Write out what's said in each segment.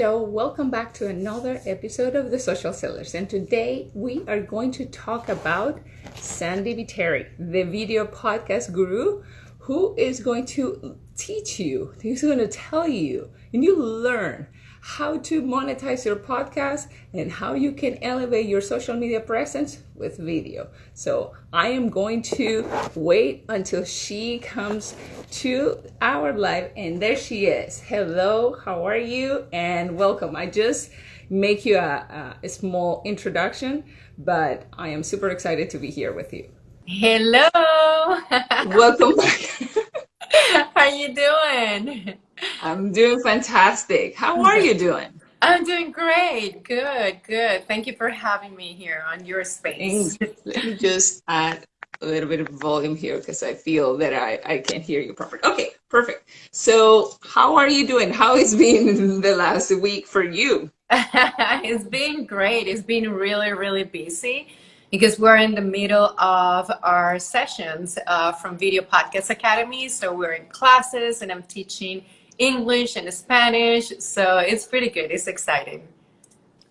Hello, welcome back to another episode of The Social Sellers. And today we are going to talk about Sandy Viteri, the video podcast guru, who is going to teach you, he's going to tell you, and you learn how to monetize your podcast and how you can elevate your social media presence with video. So I am going to wait until she comes to our live and there she is. Hello, how are you? And welcome. I just make you a, a small introduction, but I am super excited to be here with you. Hello. welcome back. how you doing? I'm doing fantastic. How are you doing? I'm doing great. Good, good. Thank you for having me here on your space. Let me just add a little bit of volume here because I feel that I, I can't hear you properly. Okay, perfect. So how are you doing? How has been the last week for you? it's been great. It's been really, really busy because we're in the middle of our sessions uh, from Video Podcast Academy. So we're in classes and I'm teaching English and Spanish. So it's pretty good. It's exciting.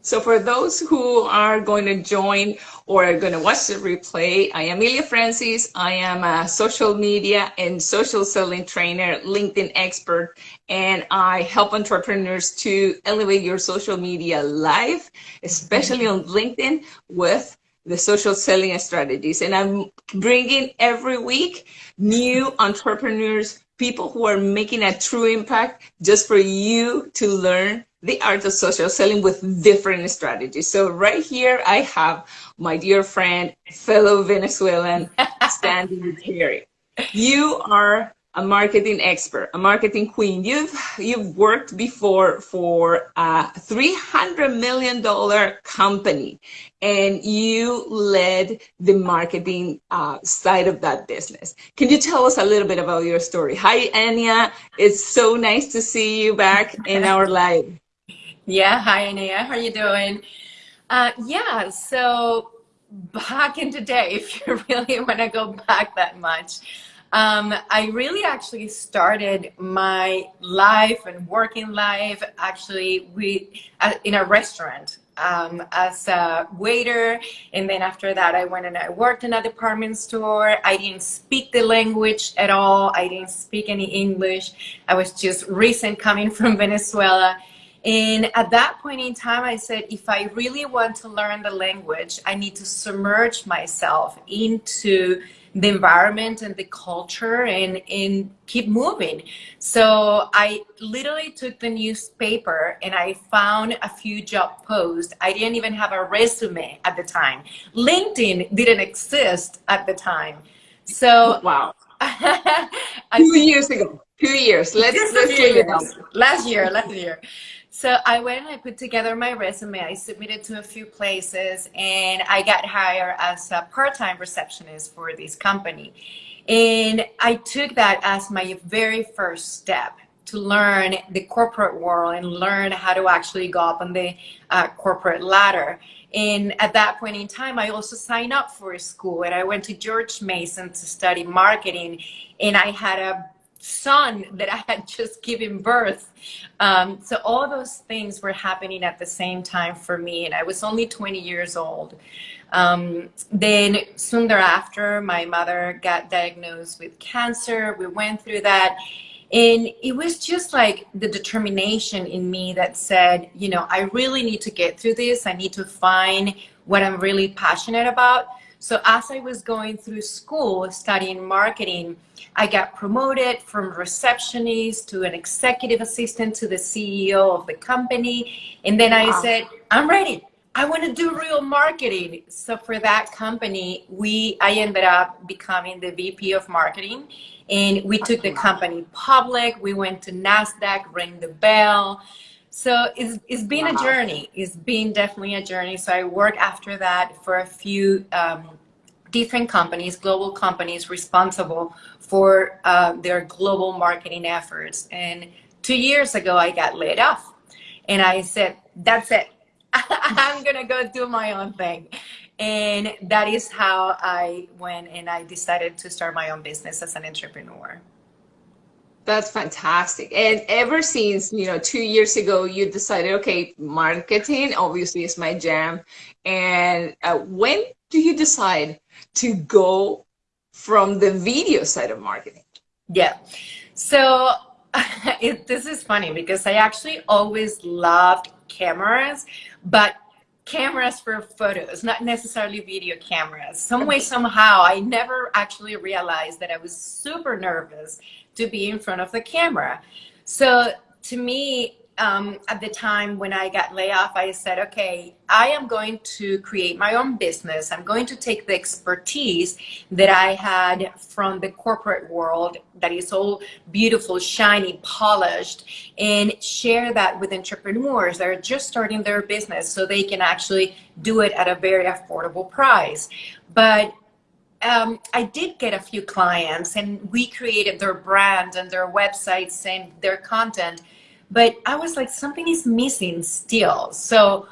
So for those who are going to join or are going to watch the replay, I am Amelia Francis. I am a social media and social selling trainer, LinkedIn expert, and I help entrepreneurs to elevate your social media life, especially on LinkedIn with the social selling strategies. And I'm bringing every week new entrepreneurs people who are making a true impact just for you to learn the art of social selling with different strategies. So right here, I have my dear friend, fellow Venezuelan, Sandy Viteri. You are a marketing expert, a marketing queen. You've you've worked before for a three hundred million dollar company, and you led the marketing uh, side of that business. Can you tell us a little bit about your story? Hi, Anya. It's so nice to see you back in our live. Yeah, hi, Anya. How are you doing? Uh, yeah, so back in the day, if you really want to go back that much. Um, I really actually started my life and working life actually with, uh, in a restaurant um, as a waiter. And then after that, I went and I worked in a department store. I didn't speak the language at all. I didn't speak any English. I was just recent coming from Venezuela. And at that point in time, I said, if I really want to learn the language, I need to submerge myself into the environment and the culture and, and keep moving. So I literally took the newspaper and I found a few job posts. I didn't even have a resume at the time. LinkedIn didn't exist at the time. So oh, wow. two years ago. Two years. Let's let's years. Last year, last year. So I went and I put together my resume. I submitted to a few places and I got hired as a part-time receptionist for this company. And I took that as my very first step to learn the corporate world and learn how to actually go up on the uh, corporate ladder. And at that point in time, I also signed up for a school and I went to George Mason to study marketing. And I had a son that I had just given birth. Um, so all those things were happening at the same time for me, and I was only 20 years old. Um, then soon thereafter, my mother got diagnosed with cancer. We went through that. And it was just like the determination in me that said, you know, I really need to get through this. I need to find what I'm really passionate about. So as I was going through school studying marketing, I got promoted from receptionist to an executive assistant to the CEO of the company. And then I wow. said, I'm ready. I want to do real marketing. So for that company, we I ended up becoming the VP of marketing and we took the company public. We went to NASDAQ, rang the bell. So it's, it's been wow. a journey. It's been definitely a journey. So I worked after that for a few um, different companies, global companies responsible for uh, their global marketing efforts. And two years ago, I got laid off. And I said, that's it. I'm going to go do my own thing. And that is how I went and I decided to start my own business as an entrepreneur. That's fantastic. And ever since, you know, two years ago, you decided, okay, marketing obviously is my jam. And uh, when do you decide to go from the video side of marketing? Yeah. So it, this is funny because I actually always loved cameras, but cameras for photos, not necessarily video cameras. Some way, somehow, I never actually realized that I was super nervous to be in front of the camera. So to me, um, at the time when I got laid off, I said, okay, I am going to create my own business. I'm going to take the expertise that I had from the corporate world that is all beautiful, shiny, polished, and share that with entrepreneurs that are just starting their business so they can actually do it at a very affordable price. But um, I did get a few clients and we created their brand and their websites and their content but I was like, something is missing still. So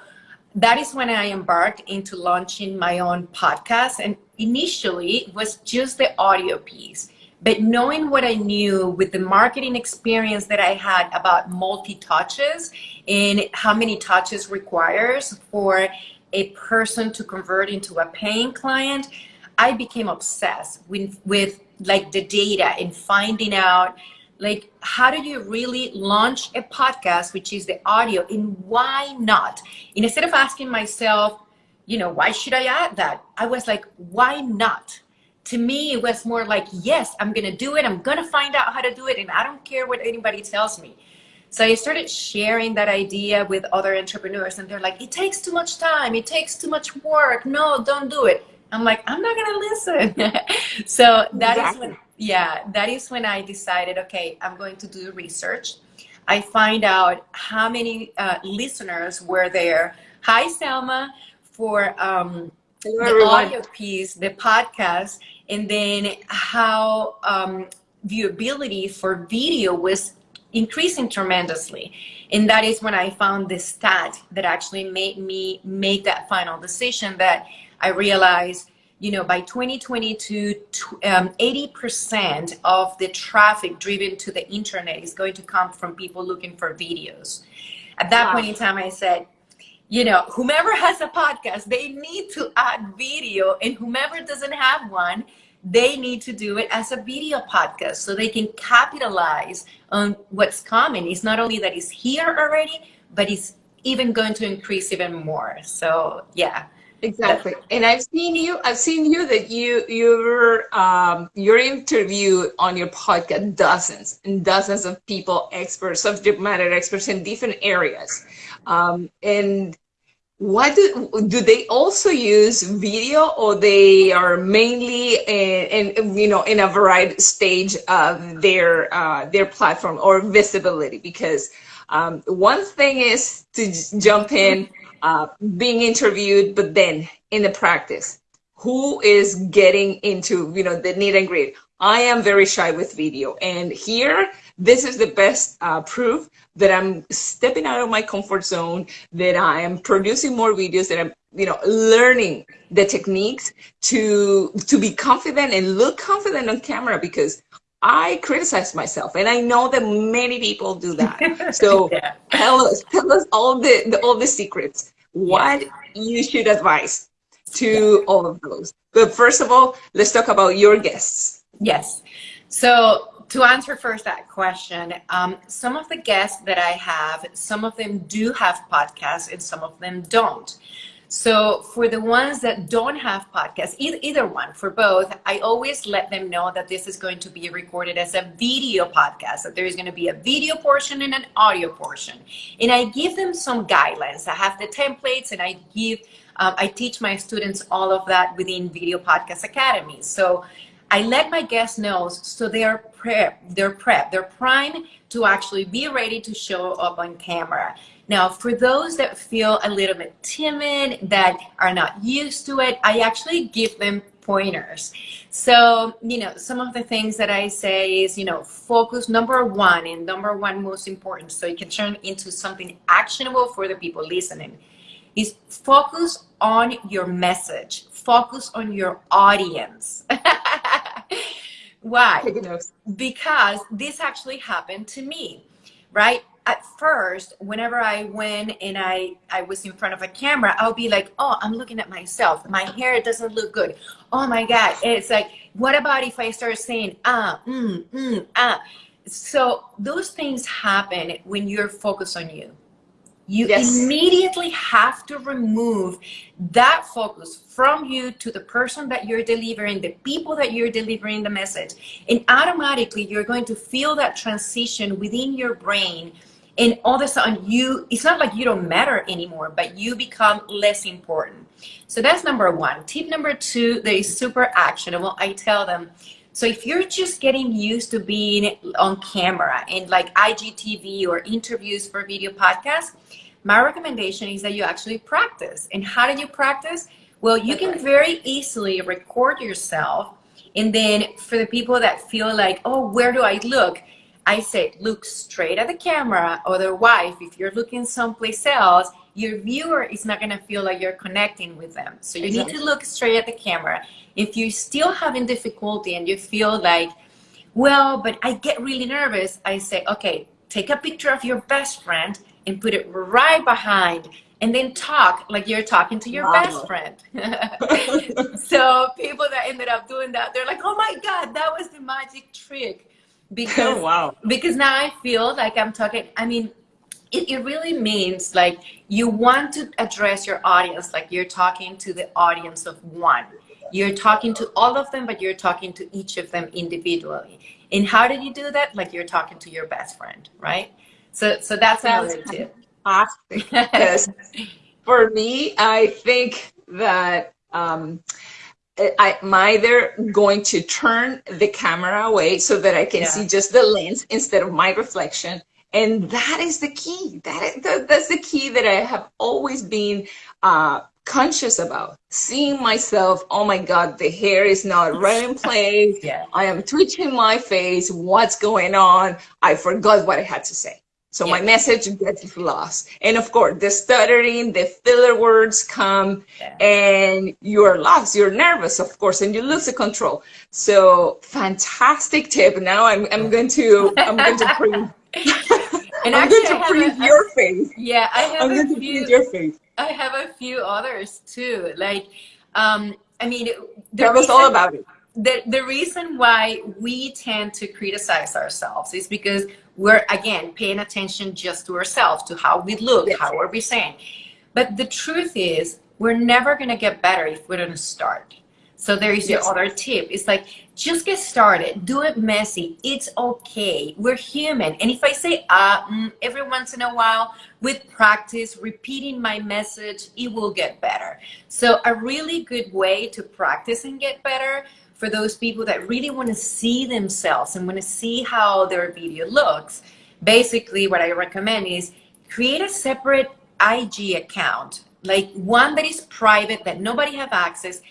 that is when I embarked into launching my own podcast. And initially it was just the audio piece. But knowing what I knew with the marketing experience that I had about multi-touches and how many touches requires for a person to convert into a paying client, I became obsessed with, with like the data and finding out like how do you really launch a podcast which is the audio and why not? And instead of asking myself you know why should i add that? I was like why not? To me it was more like yes i'm gonna do it i'm gonna find out how to do it and i don't care what anybody tells me. So i started sharing that idea with other entrepreneurs and they're like it takes too much time it takes too much work no don't do it i'm like i'm not gonna listen so that exactly. is when yeah, that is when I decided, okay, I'm going to do research. I find out how many uh, listeners were there. Hi, Selma, for um, the everyone. audio piece, the podcast, and then how um, viewability for video was increasing tremendously. And that is when I found this stat that actually made me make that final decision that I realized you know, by 2022, 80% um, of the traffic driven to the internet is going to come from people looking for videos. At that wow. point in time, I said, you know, whomever has a podcast, they need to add video, and whomever doesn't have one, they need to do it as a video podcast so they can capitalize on what's coming. It's not only that it's here already, but it's even going to increase even more. So, yeah. Exactly. And I've seen you, I've seen you that you, your, um, your interview on your podcast, dozens and dozens of people, experts, subject matter experts in different areas. Um, and what do, do they also use video or they are mainly in, in you know in a varied stage of their uh, their platform or visibility because um, one thing is to jump in uh, being interviewed, but then in the practice, who is getting into, you know, the need and grit? I am very shy with video. And here, this is the best uh, proof that I'm stepping out of my comfort zone, that I am producing more videos, that I'm, you know, learning the techniques to, to be confident and look confident on camera because I criticize myself, and I know that many people do that. So yeah. tell us, tell us all the, the all the secrets. What yes. you should advise to all of those. But first of all, let's talk about your guests. Yes. So to answer first that question, um, some of the guests that I have, some of them do have podcasts, and some of them don't. So for the ones that don't have podcasts, either, either one, for both, I always let them know that this is going to be recorded as a video podcast, that there is going to be a video portion and an audio portion. And I give them some guidelines. I have the templates and I give, um, I teach my students all of that within Video Podcast Academy. So I let my guests know so they are prep, they're prep, they're primed to actually be ready to show up on camera. Now, for those that feel a little bit timid, that are not used to it, I actually give them pointers. So, you know, some of the things that I say is, you know, focus number one and number one most important so you can turn into something actionable for the people listening is focus on your message, focus on your audience. Why? Because this actually happened to me, right? At first, whenever I went and I, I was in front of a camera, I'll be like, oh, I'm looking at myself. My hair doesn't look good. Oh my God. It's like, what about if I start saying, ah, mm, mm, ah? So those things happen when you're focused on you you yes. immediately have to remove that focus from you to the person that you're delivering, the people that you're delivering the message. And automatically you're going to feel that transition within your brain. And all of a sudden you, it's not like you don't matter anymore, but you become less important. So that's number one. Tip number two that is super actionable. I tell them, so if you're just getting used to being on camera and like IGTV or interviews for video podcasts, my recommendation is that you actually practice. And how do you practice? Well, you can very easily record yourself. And then for the people that feel like, oh, where do I look? I say, look straight at the camera. Otherwise, if you're looking someplace else, your viewer is not going to feel like you're connecting with them. So you exactly. need to look straight at the camera. If you're still having difficulty and you feel like, well, but I get really nervous, I say, okay, take a picture of your best friend and put it right behind and then talk like you're talking to your wow. best friend. so people that ended up doing that, they're like, oh my God, that was the magic trick. Because, wow. because now I feel like I'm talking, I mean, it, it really means like you want to address your audience like you're talking to the audience of one. You're talking to all of them, but you're talking to each of them individually. And how did you do that? Like you're talking to your best friend, right? So, so that's another tip. Because for me, I think that um, I, am either going to turn the camera away so that I can yeah. see just the lens instead of my reflection. And that is the key. That is, that, that's the key that I have always been uh, conscious about. Seeing myself, oh my God, the hair is not right in place. yeah. I am twitching my face. What's going on? I forgot what I had to say. So yeah. my message gets lost. And of course, the stuttering, the filler words come yeah. and you're lost, you're nervous, of course, and you lose the control. So fantastic tip. Now I'm, I'm going to, I'm going to bring, and I'm going to freeze your face. Yeah, I have I'm going to few, your face. I have a few others too. Like, um, I mean, tell us all about it the, the reason why we tend to criticize ourselves is because we're, again, paying attention just to ourselves, to how we look, yes. how are we saying. But the truth is, we're never going to get better if we don't start. So there is yes. the other tip. It's like, just get started. Do it messy. It's okay. We're human. And if I say uh, mm, every once in a while, with practice, repeating my message, it will get better. So a really good way to practice and get better for those people that really want to see themselves and want to see how their video looks, basically what I recommend is create a separate IG account, like one that is private, that nobody have access.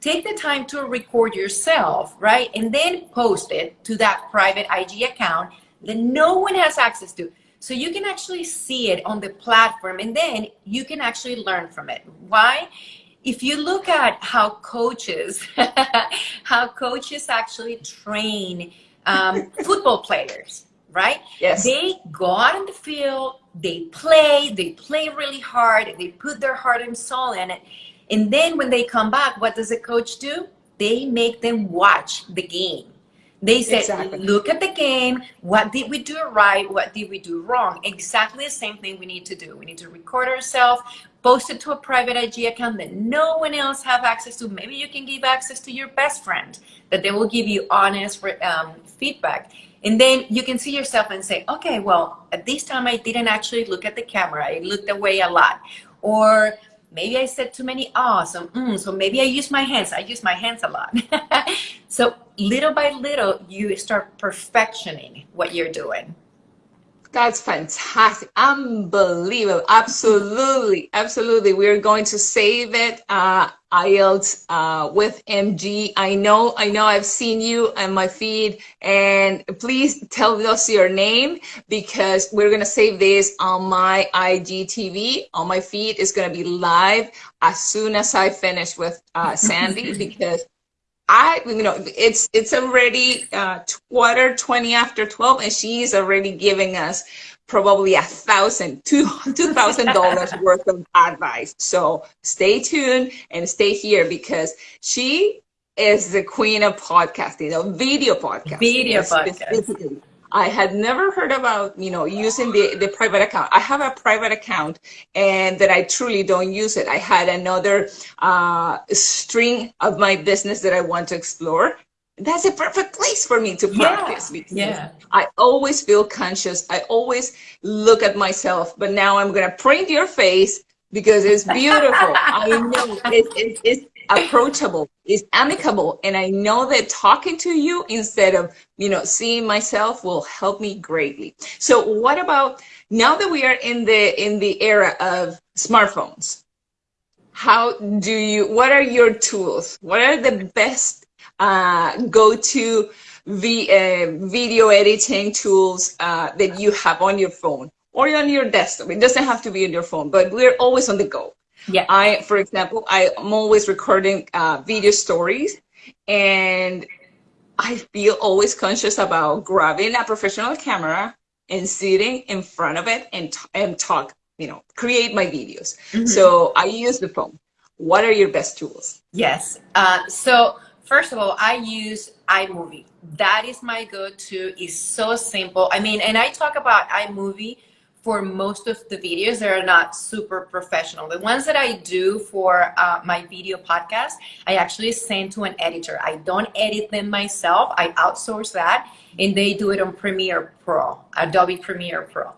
Take the time to record yourself, right? And then post it to that private IG account that no one has access to. So you can actually see it on the platform and then you can actually learn from it. Why? If you look at how coaches, how coaches actually train um, football players, right? Yes. They go out in the field, they play, they play really hard, they put their heart and soul in it. And then when they come back, what does the coach do? They make them watch the game. They said, exactly. look at the game. What did we do right? What did we do wrong? Exactly the same thing we need to do. We need to record ourselves, post it to a private IG account that no one else have access to. Maybe you can give access to your best friend that they will give you honest um, feedback. And then you can see yourself and say, okay, well, at this time I didn't actually look at the camera. I looked away a lot. Or maybe I said too many ahs, so, mm, so maybe I use my hands. I use my hands a lot. so little by little, you start perfectioning what you're doing. That's fantastic. Unbelievable. Absolutely. Absolutely. We're going to save it. Uh, IELTS uh, with MG. I know, I know I've seen you on my feed and please tell us your name because we're going to save this on my IGTV. On my feed is going to be live as soon as I finish with uh, Sandy because I, you know, it's it's already uh, quarter twenty after twelve, and she's already giving us probably a thousand, two two thousand dollars worth of advice. So stay tuned and stay here because she is the queen of podcasting, know, video podcasting. Video podcasting. I had never heard about, you know, using the, the private account. I have a private account and that I truly don't use it. I had another uh, string of my business that I want to explore. That's a perfect place for me to practice yeah. because yeah. I always feel conscious. I always look at myself, but now I'm going to print your face because it's beautiful. I know it, it, it's approachable, it's amicable. And I know that talking to you instead of, you know, seeing myself will help me greatly. So what about now that we are in the in the era of smartphones? How do you what are your tools? What are the best uh, go-to v, uh, video editing tools uh, that you have on your phone or on your desktop? It doesn't have to be on your phone, but we're always on the go. Yeah. I, for example, I am always recording uh, video stories and I feel always conscious about grabbing a professional camera and sitting in front of it and, and talk, you know, create my videos. Mm-hmm. So I use the phone. What are your best tools? Yes. Uh, so first of all, I use iMovie. That is my go-to. It's so simple. I mean, and I talk about iMovie for most of the videos that are not super professional. The ones that I do for uh, my video podcast, I actually send to an editor. I don't edit them myself. I outsource that and they do it on Premiere Pro, Adobe Premiere Pro.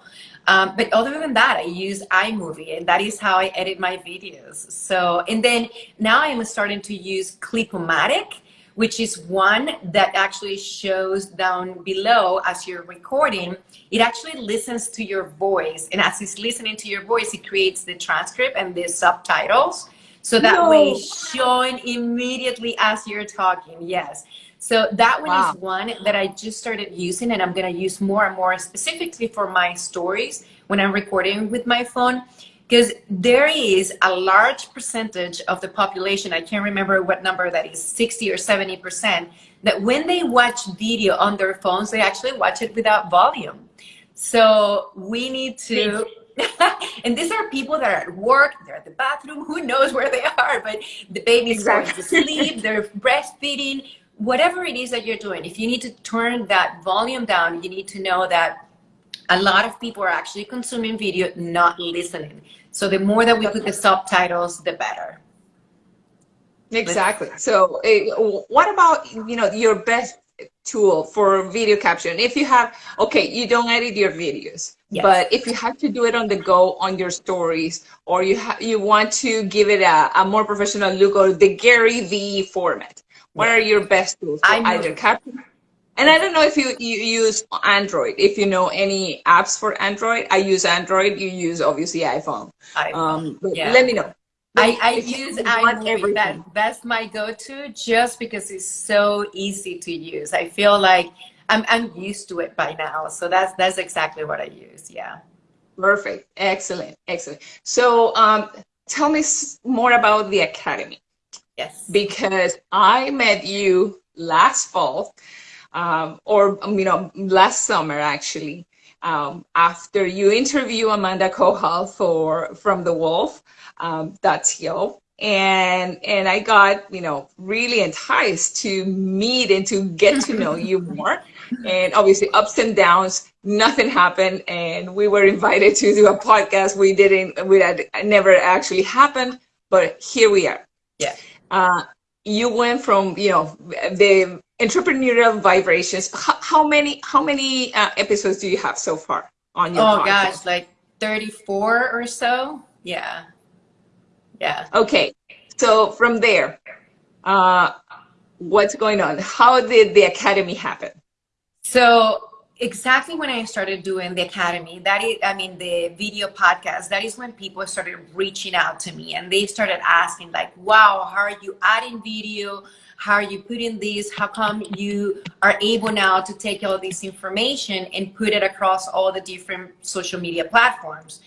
Um, but other than that, I use iMovie and that is how I edit my videos. So, and then now I'm starting to use Clipomatic which is one that actually shows down below as you're recording. It actually listens to your voice. And as it's listening to your voice, it creates the transcript and the subtitles. So that no. way showing immediately as you're talking. Yes. So that one wow. is one that I just started using and I'm going to use more and more specifically for my stories when I'm recording with my phone because there is a large percentage of the population, I can't remember what number that is, 60 or 70%, that when they watch video on their phones, they actually watch it without volume. So we need to, and these are people that are at work, they're at the bathroom, who knows where they are, but the baby's exactly. going to sleep, they're breastfeeding, whatever it is that you're doing. If you need to turn that volume down, you need to know that a lot of people are actually consuming video, not listening. So the more that we put the subtitles, the better. Exactly. So uh, what about, you know, your best tool for video caption? If you have, okay, you don't edit your videos, yes. but if you have to do it on the go on your stories, or you you want to give it a, a more professional look or the Gary V format, what are your best tools for either caption and I don't know if you, you use Android, if you know any apps for Android. I use Android, you use obviously iPhone. iPhone. Um, yeah. Let me know. I, I use iMovie. That, that's my go-to just because it's so easy to use. I feel like I'm, I'm used to it by now. So that's, that's exactly what I use. Yeah. Perfect. Excellent. Excellent. So um, tell me more about the Academy. Yes. Because I met you last fall um, or um, you know last summer actually. Um, after you interview Amanda Kohal for from the Wolf um, that's yo and and I got you know really enticed to meet and to get to know you more. And obviously ups and downs nothing happened. And we were invited to do a podcast. We didn't we had never actually happened but here we are. Yeah. Uh, you went from you know the entrepreneurial vibrations. How, how many how many uh, episodes do you have so far on your oh podcast? gosh like 34 or so? Yeah. Yeah. Okay so from there uh what's going on? How did the academy happen? So exactly when I started doing the academy, that is, I mean, the video podcast, that is when people started reaching out to me and they started asking like, wow, how are you adding video? How are you putting this? How come you are able now to take all this information and put it across all the different social media platforms?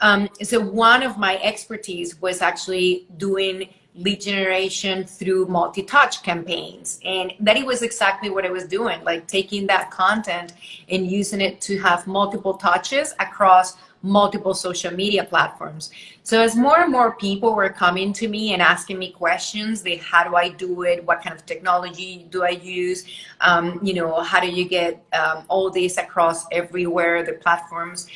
Um, so one of my expertise was actually doing lead generation through multi-touch campaigns and that it was exactly what i was doing like taking that content and using it to have multiple touches across multiple social media platforms so as more and more people were coming to me and asking me questions they how do i do it what kind of technology do i use um, you know how do you get um, all this across everywhere the platforms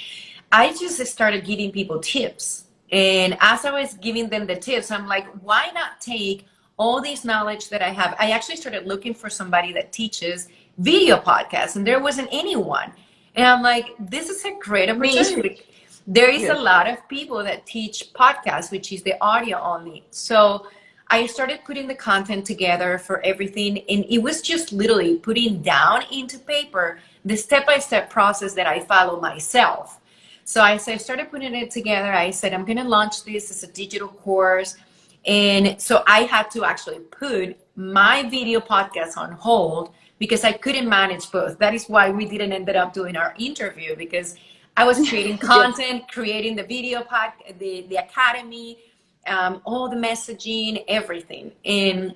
i just started giving people tips and as I was giving them the tips, I'm like, why not take all this knowledge that I have? I actually started looking for somebody that teaches video podcasts, and there wasn't anyone. And I'm like, this is a great opportunity. There is a lot of people that teach podcasts, which is the audio only. So I started putting the content together for everything, and it was just literally putting down into paper the step by step process that I follow myself. So I, so I started putting it together. I said, I'm going to launch this as a digital course. And so I had to actually put my video podcast on hold because I couldn't manage both. That is why we didn't end up doing our interview because I was creating content, creating the video pod, the, the academy, um, all the messaging, everything. And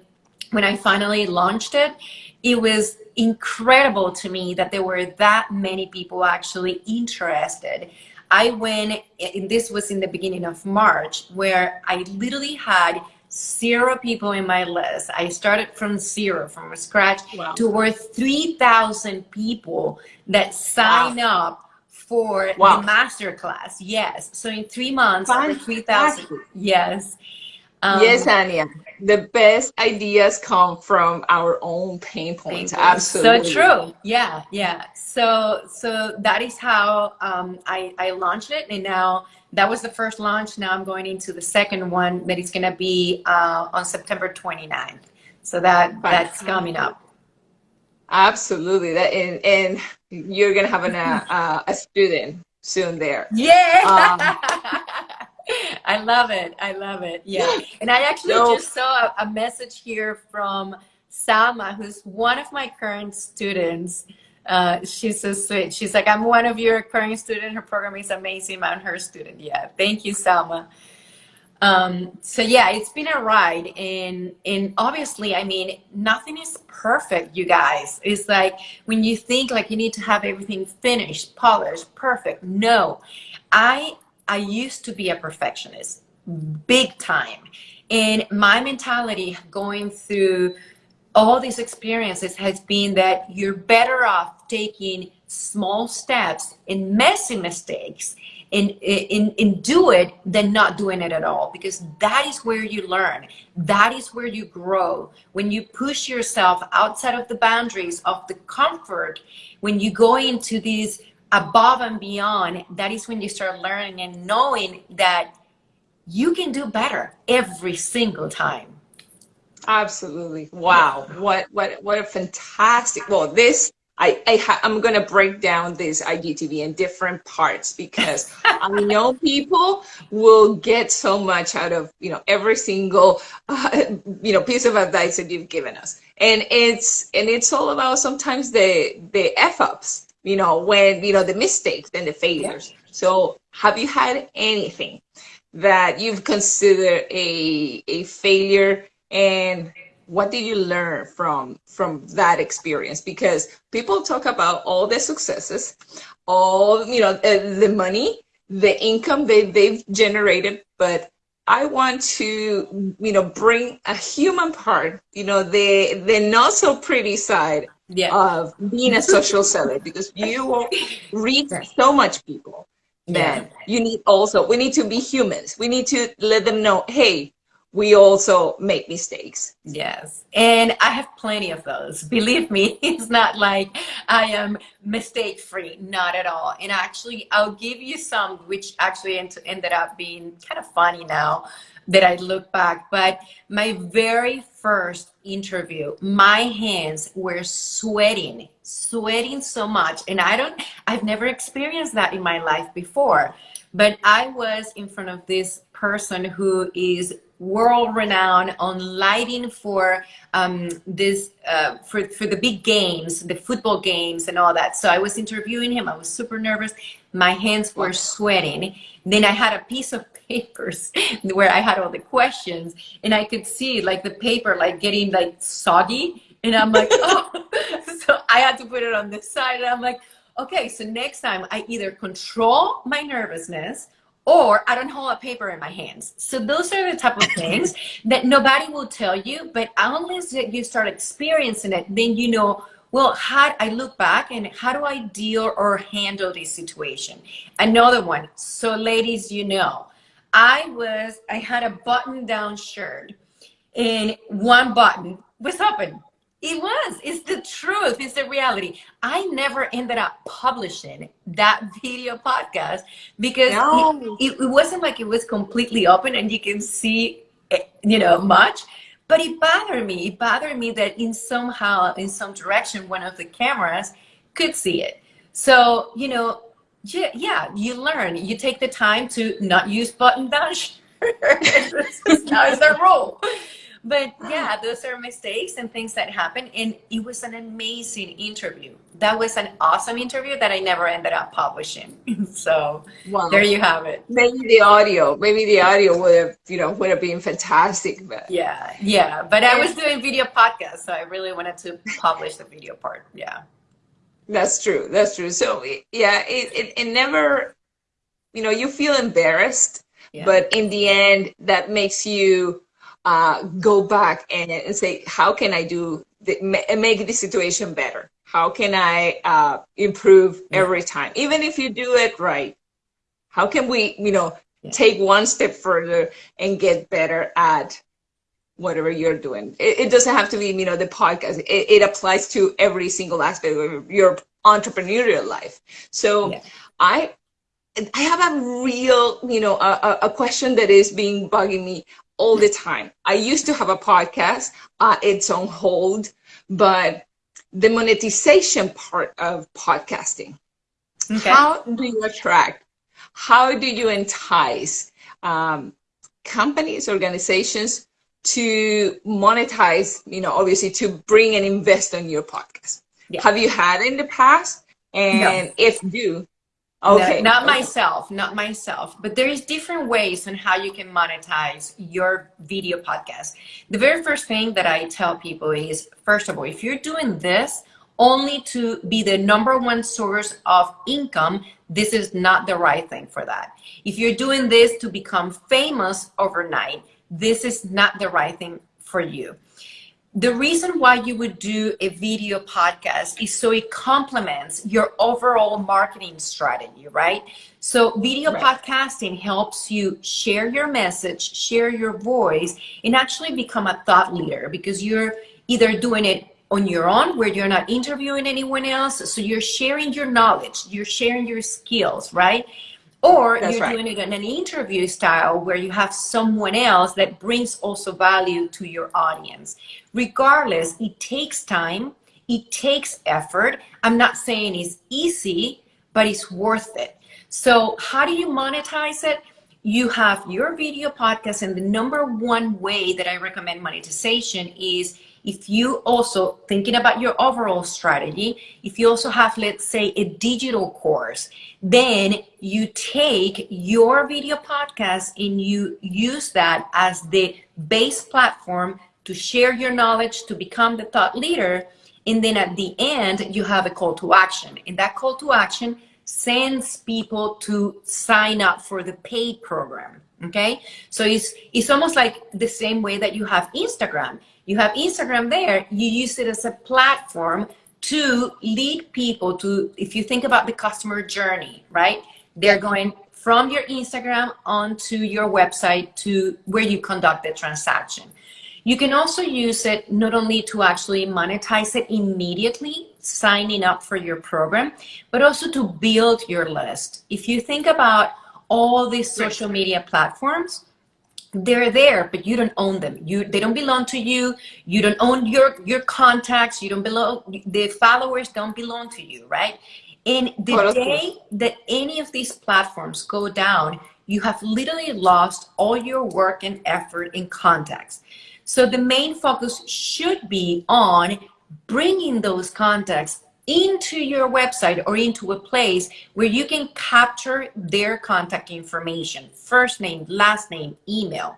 when I finally launched it, it was incredible to me that there were that many people actually interested. I went, and this was in the beginning of March, where I literally had zero people in my list. I started from zero, from scratch, wow. to over 3,000 people that sign wow. up for wow. the master class. Yes. So in three months, 3,000. Yes. Um, yes, Anya. The best ideas come from our own pain points. Absolutely. So true. Yeah, yeah. So so that is how um, I, I launched it. And now that was the first launch. Now I'm going into the second one that is going to be uh, on September 29th. So that that's coming up. Absolutely. That and, and you're going to have an, uh, a student soon there. Yeah. Um, I love it. I love it. Yeah. And I actually no. just saw a, message here from Salma, who's one of my current students. Uh, she's so sweet. She's like, I'm one of your current students. Her program is amazing. I'm her student. Yeah. Thank you, Salma. Um, so yeah, it's been a ride and, and obviously, I mean, nothing is perfect, you guys. It's like when you think like you need to have everything finished, polished, perfect. No, I I used to be a perfectionist, big time. And my mentality going through all these experiences has been that you're better off taking small steps and messy mistakes and, and, and do it than not doing it at all because that is where you learn that is where you grow when you push yourself outside of the boundaries of the comfort when you go into these above and beyond, that is when you start learning and knowing that you can do better every single time. Absolutely. Wow. What what what a fantastic. Well, this I, I am going to break down this IGTV in different parts because I know people will get so much out of you know every single uh, you know piece of advice that you've given us, and it's and it's all about sometimes the the f ups you know, when, you know, the mistakes and the failures. Yeah. So have you had anything that you've considered a, a failure and what did you learn from from that experience because people talk about all the successes all you know uh, the money the income they, they've generated but i want to you know bring a human part you know the the not so pretty side yeah. of being a social seller because you will reach so much people that yeah. you need also we need to be humans we need to let them know hey we also make mistakes yes and i have plenty of those believe me it's not like i am mistake free not at all and actually i'll give you some which actually ended up being kind of funny now that I look back. But my very first interview, my hands were sweating, sweating so much. And I don't, I've never experienced that in my life before. But I was in front of this person who is world renowned on lighting for um, this uh, for for the big games, the football games, and all that. So I was interviewing him. I was super nervous. My hands were sweating. Then I had a piece of papers where I had all the questions and I could see like the paper like getting like soggy. And I'm like, oh, so I had to put it on this side. And I'm like, okay, so next time I either control my nervousness or I don't hold a paper in my hands. So those are the type of things that nobody will tell you, but unless you start experiencing it, then you know, well, how I look back and how do I deal or handle this situation? Another one. So ladies, you know, I was, I had a button down shirt and one button was open it was. It's the truth. It's the reality. I never ended up publishing that video podcast because no. it, it, wasn't like it was completely open and you can see, eh, you know, much. But it bothered me. It bothered me that in somehow, in some direction, one of the cameras could see it. So, you know, yeah, yeah you learn. You take the time to not use button down shirts. now is the rule but yeah those are mistakes and things that happen and it was an amazing interview. That was an awesome interview that i never ended up publishing. So wow. there you have it. Maybe the audio maybe the audio would have you know would have been fantastic but yeah yeah. But i was doing video podcast, so i really wanted to publish the video part yeah. That's true that's true. So yeah it, it, it never you know you feel embarrassed yeah. but in the end that makes you uh, go back and, and, say, how can I do the, make the situation better? How can I uh, improve every time? Even if you do it right, how can we, you know, yeah. take one step further and get better at whatever you're doing? It, it doesn't have to be, you know, the podcast. It, it, applies to every single aspect of your entrepreneurial life. So yeah. I, I have a real, you know, a, a question that is being bugging me all the time. I used to have a podcast, uh, it's on hold, but the monetization part of podcasting, okay. how do you attract, how do you entice um, companies, organizations to monetize, you know, obviously to bring and invest on your podcast? Yeah. Have you had in the past? And no. if you, Okay. No, not myself, not myself, but there is different ways on how you can monetize your video podcast. The very first thing that I tell people is, first of all, if you're doing this only to be the number one source of income, this is not the right thing for that. If you're doing this to become famous overnight, this is not the right thing for you the reason why you would do a video podcast is so it complements your overall marketing strategy, right? So video right. podcasting helps you share your message, share your voice, and actually become a thought leader because you're either doing it on your own where you're not interviewing anyone else. So you're sharing your knowledge, you're sharing your skills, right? Or That's you're right. doing it in an interview style where you have someone else that brings also value to your audience. Regardless, it takes time, it takes effort. I'm not saying it's easy, but it's worth it. So how do you monetize it? You have your video podcast and the number one way that I recommend monetization is if you also thinking about your overall strategy if you also have let's say a digital course then you take your video podcast and you use that as the base platform to share your knowledge to become the thought leader and then at the end you have a call to action. And that call to action sends people to sign up for the paid program okay? So it's it's almost like the same way that you have instagram you have Instagram there, you use it as a platform to lead people to, if you think about the customer journey, right? They're going from your Instagram onto your website to where you conduct the transaction. You can also use it not only to actually monetize it immediately, signing up for your program, but also to build your list. If you think about all these social media platforms, they're there but you don't own them. You they don't belong to you. You don't own your your contacts. You don't belong the followers don't belong to you right? And the oh, day that any of these platforms go down you have literally lost all your work and effort in contacts. So the main focus should be on bringing those contacts into your website or into a place where you can capture their contact information, first name, last name, email.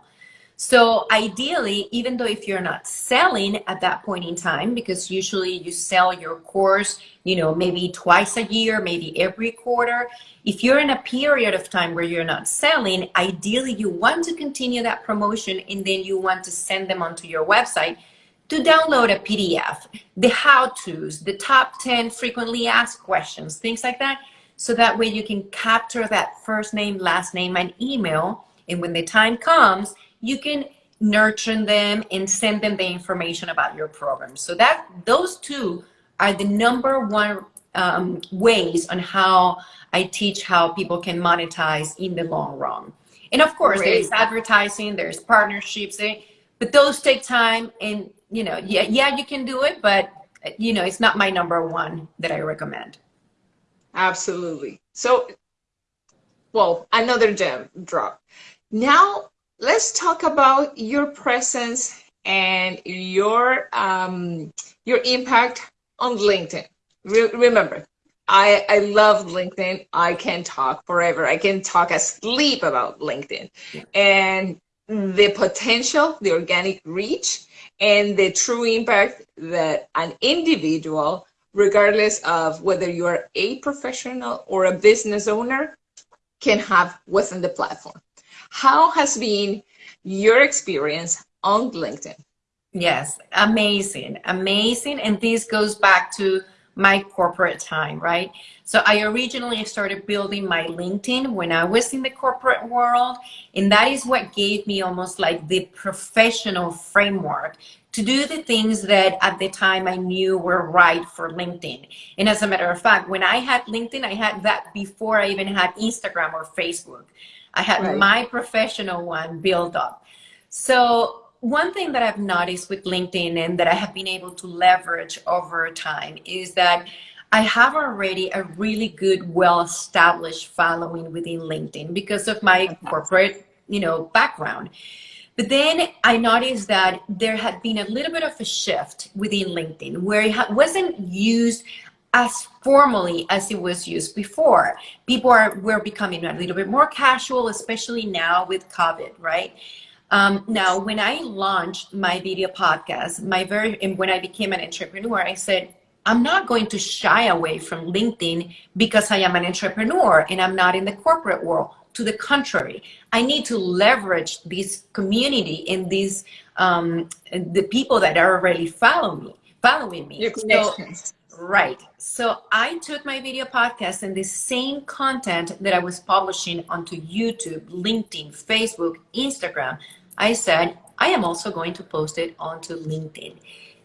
So ideally, even though if you're not selling at that point in time, because usually you sell your course, you know, maybe twice a year, maybe every quarter. If you're in a period of time where you're not selling, ideally you want to continue that promotion and then you want to send them onto your website to download a PDF, the how-tos, the top 10 frequently asked questions, things like that. So that way you can capture that first name, last name, and email. And when the time comes, you can nurture them and send them the information about your program. So that those two are the number one um, ways on how I teach how people can monetize in the long run. And of course, Great. there's advertising, there's partnerships, eh, but those take time. And you know, yeah, yeah, you can do it, but you know, it's not my number one that I recommend. Absolutely. So, well, another gem drop. Now let's talk about your presence and your um, your impact on LinkedIn. Re remember, I, I love LinkedIn. I can talk forever. I can talk asleep about LinkedIn and the potential, the organic reach, and the true impact that an individual, regardless of whether you're a professional or a business owner, can have within the platform. How has been your experience on LinkedIn? Yes, amazing, amazing. And this goes back to my corporate time, right? So I originally started building my LinkedIn when I was in the corporate world. And that is what gave me almost like the professional framework to do the things that at the time I knew were right for LinkedIn. And as a matter of fact, when I had LinkedIn, I had that before I even had Instagram or Facebook. I had right. my professional one built up. So one thing that I've noticed with LinkedIn and that I have been able to leverage over time is that I have already a really good, well-established following within LinkedIn because of my corporate, you know, background. But then I noticed that there had been a little bit of a shift within LinkedIn where it wasn't used as formally as it was used before. People are were becoming a little bit more casual, especially now with COVID, right? Um, now, when I launched my video podcast, my very and when I became an entrepreneur, I said, I'm not going to shy away from LinkedIn because I am an entrepreneur and I'm not in the corporate world. To the contrary, I need to leverage this community and these um, the people that are already following me, following me. Your connections. So, right. So I took my video podcast and the same content that I was publishing onto YouTube, LinkedIn, Facebook, Instagram. I said, I am also going to post it onto LinkedIn.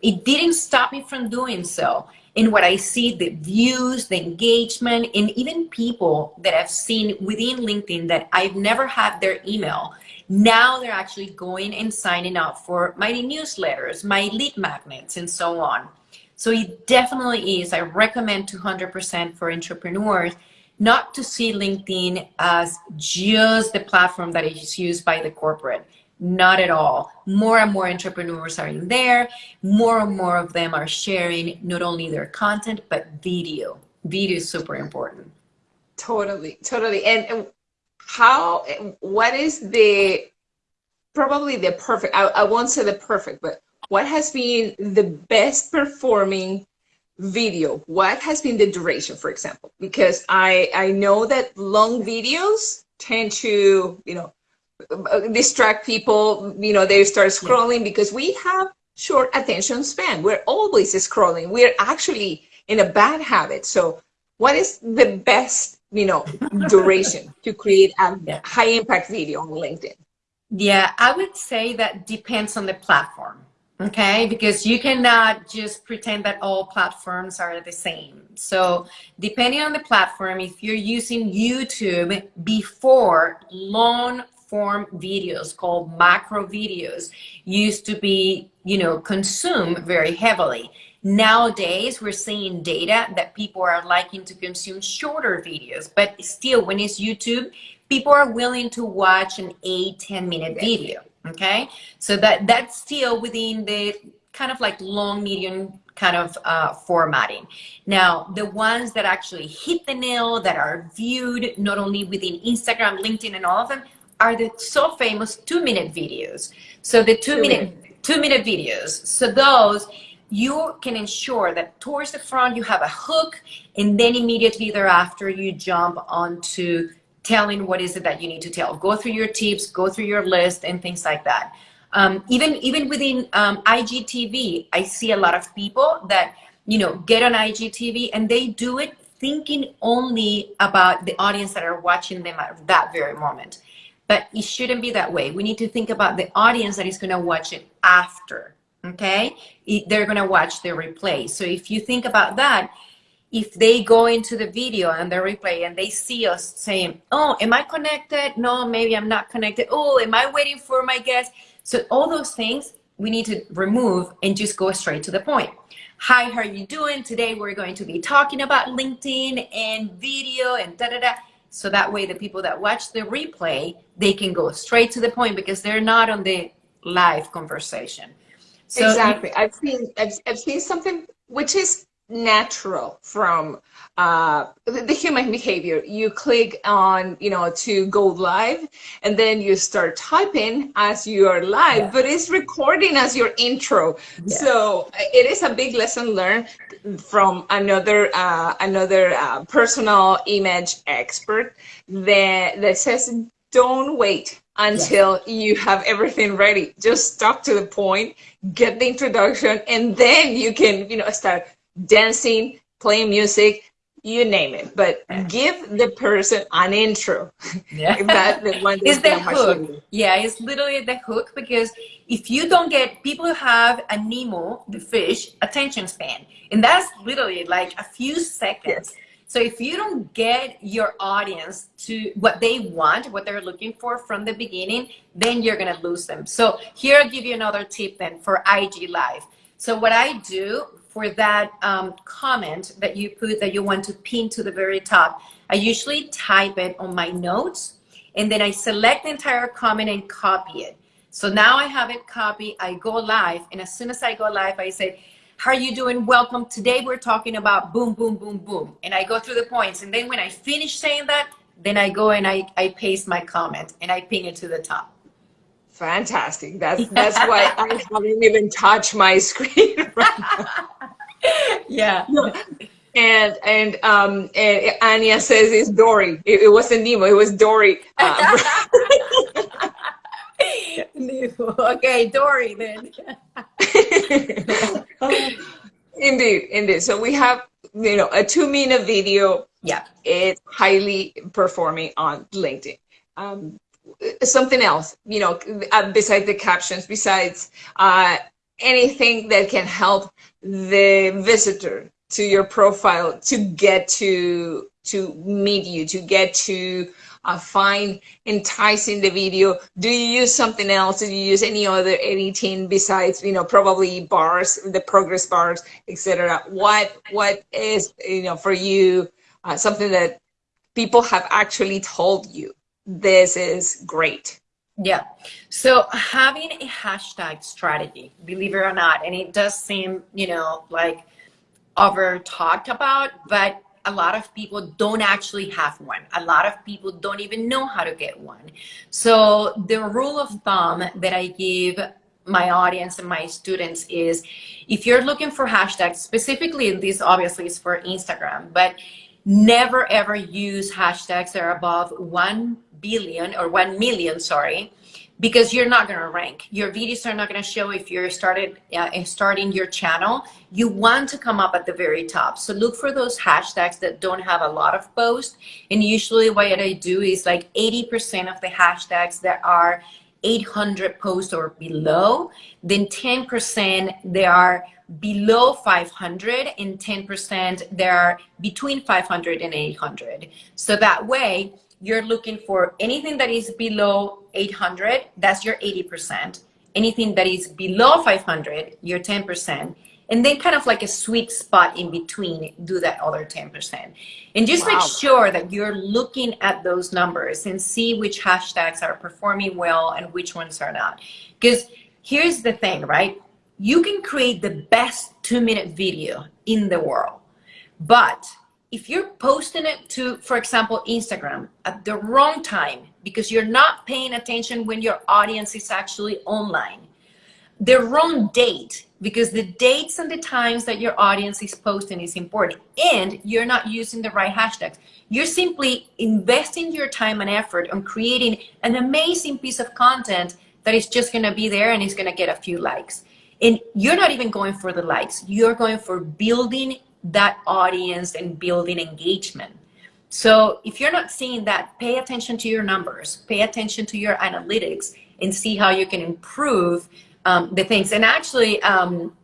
It didn't stop me from doing so. In what I see, the views, the engagement, and even people that I've seen within LinkedIn that I've never had their email, now they're actually going and signing up for my newsletters, my lead magnets, and so on. So it definitely is. I recommend 200% for entrepreneurs not to see LinkedIn as just the platform that is used by the corporate. Not at all. More and more entrepreneurs are in there. More and more of them are sharing not only their content, but video. Video is super important. Totally, totally. And how, what is the, probably the perfect, I, I won't say the perfect, but what has been the best performing video? What has been the duration, for example? Because I, I know that long videos tend to, you know, distract people you know they start scrolling yeah. because we have short attention span. We're always scrolling. We're actually in a bad habit. So what is the best you know duration to create a yeah. high impact video on linkedin? Yeah i would say that depends on the platform okay? Because you cannot just pretend that all platforms are the same. So depending on the platform if you're using youtube before long form videos called macro videos used to be, you know, consumed very heavily. Nowadays, we're seeing data that people are liking to consume shorter videos, but still when it's YouTube, people are willing to watch an eight, 10 minute video. Okay. So that that's still within the kind of like long, medium kind of uh, formatting. Now, the ones that actually hit the nail, that are viewed not only within Instagram, LinkedIn, and all of them, are the so famous two minute videos. So the two, two minute, minute two minute videos. So those you can ensure that towards the front you have a hook and then immediately thereafter you jump onto telling what is it that you need to tell. Go through your tips, go through your list and things like that. Um, even even within um, IGTV, I see a lot of people that you know get on IGTV and they do it thinking only about the audience that are watching them at that very moment. But it shouldn't be that way. We need to think about the audience that is going to watch it after. Okay, they're going to watch the replay. So if you think about that, if they go into the video and the replay and they see us saying, "Oh, am I connected? No, maybe I'm not connected. Oh, am I waiting for my guest?" So all those things we need to remove and just go straight to the point. Hi, how are you doing? Today we're going to be talking about LinkedIn and video and da da da. So that way the people that watch the replay, they can go straight to the point because they're not on the live conversation. So exactly. I've seen I've, I've seen something which is natural from uh, the human behavior. You click on, you know, to go live, and then you start typing as you are live, yeah. but it's recording as your intro. Yeah. So it is a big lesson learned from another uh, another uh, personal image expert that that says don't wait until yeah. you have everything ready. Just talk to the point, get the introduction, and then you can, you know, start dancing, playing music, you name it. But give the person an intro. Yeah. that the one is the hook. Yeah, it's literally the hook because if you don't get people who have a Nemo, the fish, attention span. And that's literally like a few seconds. Yes. So if you don't get your audience to what they want, what they're looking for from the beginning, then you're gonna lose them. So here I'll give you another tip then for IG Live. So what I do for that um, comment that you put that you want to pin to the very top, I usually type it on my notes and then I select the entire comment and copy it. So now I have it copied, I go live, and as soon as I go live, I say, how are you doing? Welcome. Today we're talking about boom, boom, boom, boom. And I go through the points. And then when I finish saying that, then I go and I, I paste my comment and I ping it to the top. Fantastic. That's that's why I haven't even touched my screen right now. Yeah. And and um and Anya says it's Dory. It, it wasn't Nemo. It was Dory. Uh, okay, Dory then. indeed, indeed. So we have you know a two minute video. Yeah, it's highly performing on LinkedIn. Um, something else, you know, uh, besides the captions, besides uh, anything that can help the visitor to your profile to get to to meet you, to get to uh, find enticing the video? Do you use something else? Do you use any other editing besides, you know, probably bars, the progress bars, etc.? What what is you know for you uh, something that people have actually told you this is great? Yeah. So having a hashtag strategy, believe it or not, and it does seem, you know, like over talked about, but a lot of people don't actually have one. A lot of people don't even know how to get one. So the rule of thumb that I give my audience and my students is if you're looking for hashtags, specifically this obviously is for Instagram, but never ever use hashtags that are above 1 billion or 1 million, sorry, because you're not going to rank. Your videos are not going to show if you're started uh, starting your channel. You want to come up at the very top. So look for those hashtags that don't have a lot of posts. And usually what I do is like 80% of the hashtags that are 800 posts or below, then 10% they are below 500 and 10% they are between 500 and 800. So that way you're looking for anything that is below 800, that's your 80%. Anything that is below 500, your 10%. And then kind of like a sweet spot in between, do that other 10%. And just wow. make sure that you're looking at those numbers and see which hashtags are performing well and which ones are not. Because here's the thing, right? you can create the best two minute video in the world. But if you're posting it to, for example, Instagram at the wrong time because you're not paying attention when your audience is actually online, the wrong date because the dates and the times that your audience is posting is important and you're not using the right hashtags. You're simply investing your time and effort on creating an amazing piece of content that is just going to be there and going to get a few likes. And you're not even going for the likes. You're going for building that audience and building engagement so if you're not seeing that pay attention to your numbers pay attention to your analytics and see how you can improve um, the things. And actually, um,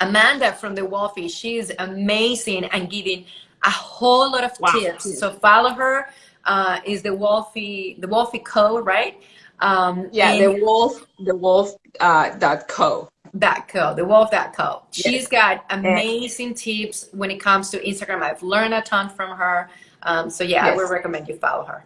Amanda from the Wolfie, she's amazing and giving a whole lot of wow. tips. So follow her. Uh, is the Wolfie the Wolfie Co. Right? Um, yeah, the Wolf the Wolf uh, dot co. Dot co the wolf that co she's got amazing yes. tips when it comes to instagram i've learned a ton from her um, so yeah yes. i would recommend you follow her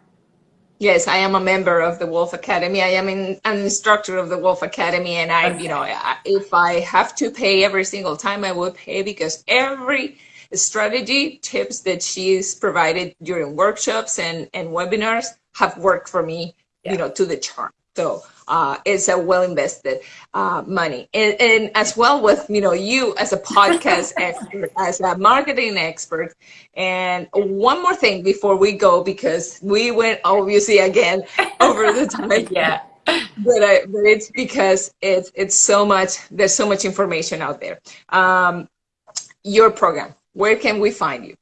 Yes, I am a member of the Wolf Academy. I am in, an instructor of the Wolf Academy, and I, okay. you know, if I have to pay every single time, I will pay because every strategy tips that she's provided during workshops and and webinars have worked for me, yeah. you know, to the charm. So uh, it's a well invested uh, money. And, and, as well with, you know, you as a podcast expert, as a marketing expert. And one more thing before we go, because we went obviously again over the time. yeah. But, I, but it's because it's, it's so much, there's so much information out there. Um, your program, where can we find you?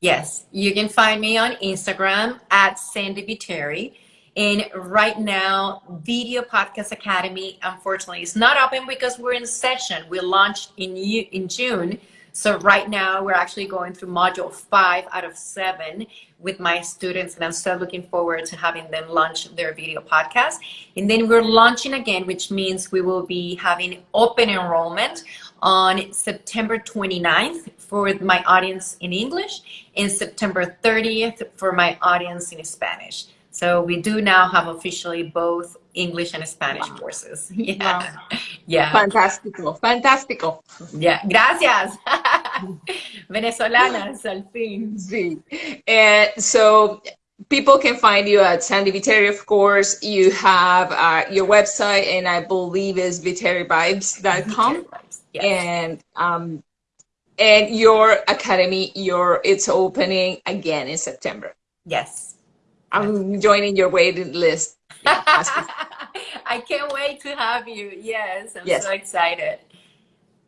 Yes, you can find me on Instagram at Sandy Viteri. And right now, Video Podcast Academy, unfortunately, is not open because we're in session. We launched in, in June. So right now, we're actually going through module five out of seven with my students. And I'm so looking forward to having them launch their video podcast. And then we're launching again, which means we will be having open enrollment on September 29th for my audience in English and September 30th for my audience in Spanish. So we do now have officially both English and Spanish wow. courses. Yeah. Wow. Yeah. Fantástico. Fantástico. Yeah. Gracias. Venezolanas al fin. Sí. And so people can find you at Sandy Viteri, of course. You have uh, your website, and I believe is viteriVibes.com. Yes. And um, and your academy, your it's opening again in September. Yes. I'm joining your waiting list. I can't wait to have you. Yes, I'm yes. so excited.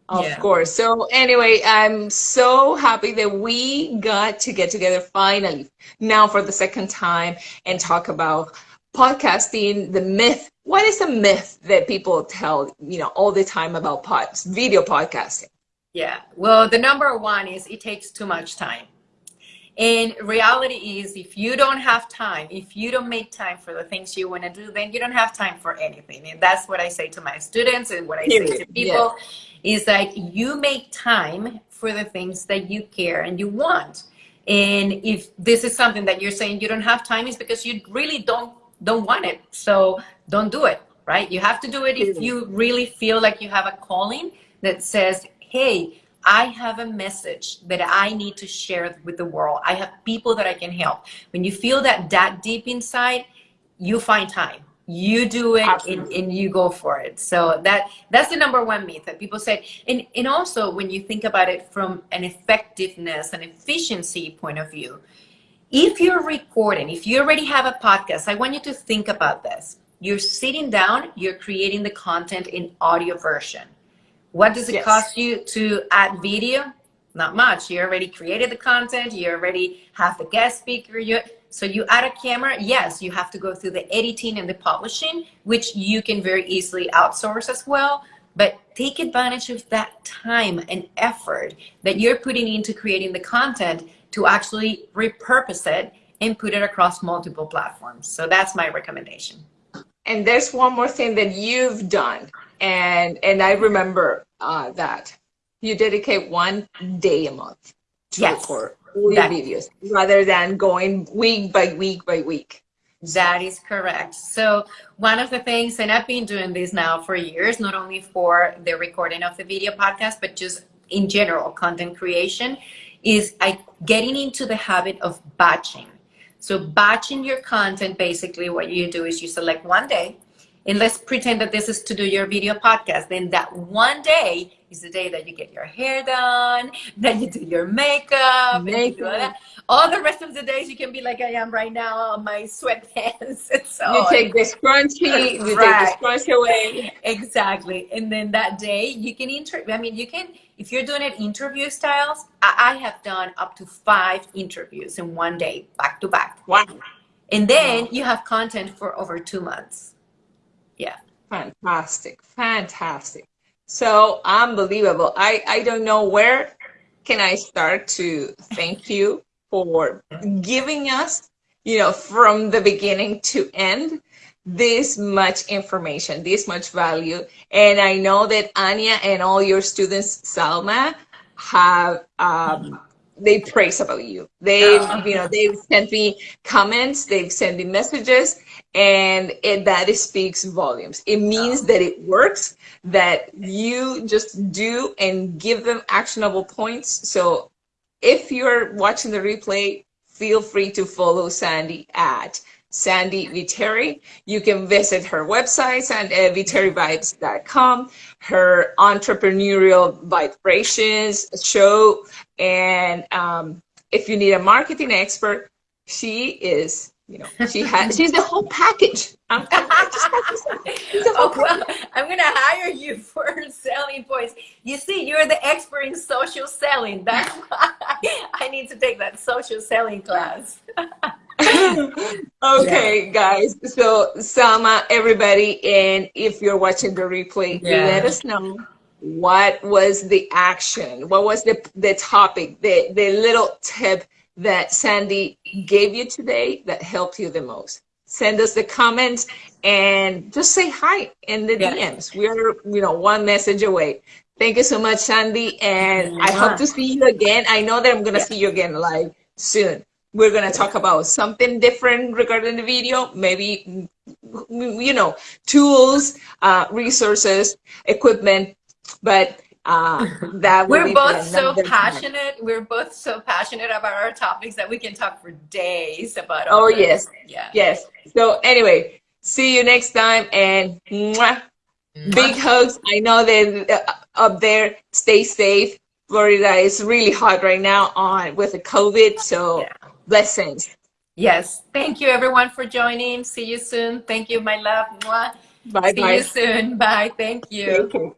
Of yeah. course. So anyway, I'm so happy that we got to get together finally now for the second time and talk about podcasting, the myth. What is a myth that people tell, you know, all the time about pods, video podcasting? Yeah. Well, the number one is it takes too much time. And reality is if you don't have time, if you don't make time for the things you want to do, then you don't have time for anything. And that's what I say to my students and what I say to people yeah. is like you make time for the things that you care and you want. And if this is something that you're saying you don't have time is because you really don't don't want it. So don't do it, right? You have to do it if you really feel like you have a calling that says, hey, I have a message that I need to share with the world. I have people that I can help. When you feel that that deep inside, you find time. You do it and, and, you go for it. So that that's the number one myth that people say. And and also when you think about it from an effectiveness and efficiency point of view, if you're recording, if you already have a podcast, I want you to think about this. You're sitting down, you're creating the content in audio version what does it yes. cost you to add video? Not much. You already created the content. You already have the guest speaker. You, so you add a camera. Yes, you have to go through the editing and the publishing, which you can very easily outsource as well. But take advantage of that time and effort that you're putting into creating the content to actually repurpose it and put it across multiple platforms. So that's my recommendation. And there's one more thing that you've done and and I remember uh, that you dedicate one day a month to yes. record videos rather than going week by week by week. That is correct. So one of the things, and I've been doing this now for years, not only for the recording of the video podcast, but just in general content creation, is I getting into the habit of batching. So batching your content, basically what you do is you select one day, and let's pretend that this is to do your video podcast. Then that one day is the day that you get your hair done, that you do your makeup, makeup. all, all the rest of the days you can be like I am right now on my sweatpants. so you take the scrunchie, you right. take the scrunchie away. Exactly. And then that day you can inter I mean you can if you're doing it interview styles, I, I have done up to five interviews in one day, back to back. Wow. And then wow. you have content for over two months. Yeah. Fantastic. Fantastic. So unbelievable. I, I don't know where can I start to thank you for giving us, you know, from the beginning to end, this much information, this much value. And I know that Anya and all your students, Salma, have um, they praise about you. They, you know, they've sent me comments, they've sent me messages, and it, that speaks volumes. It means that it works, that you just do and give them actionable points. So if you're watching the replay, feel free to follow Sandy at Sandy Viteri. You can visit her website at uh, viterivibes.com, her entrepreneurial vibrations show, and um, if you need a marketing expert, she is you know, she has she's the whole package. I'm, I'm, oh, well, I'm gonna hire you for selling points. You see, you're the expert in social selling. That's why I need to take that social selling class. okay, yeah. guys. So, Salma, everybody, and if you're watching the replay, yeah. let us know what was the action, what was the the topic, the the little tip that Sandy gave you today that helped you the most. Send us the comments and just say hi in the yeah. DMs. We are, you know, one message away. Thank you so much, Sandy. And yeah. I hope to see you again. I know that I'm going to yeah. see you again live soon. We're going to talk about something different regarding the video, maybe, you know, tools, uh, resources, equipment. But uh, that we're both so passionate. Time. We're both so passionate about our topics that we can talk for days about. Oh yes, yeah, yes. So anyway, see you next time, and mwah, big hugs. I know that uh, up there, stay safe. Florida is really hot right now on with the COVID, so yeah. blessings. Yes, thank you everyone for joining. See you soon. Thank you, my love. Mwah. Bye See bye. you soon. Bye. Thank you. Thank you.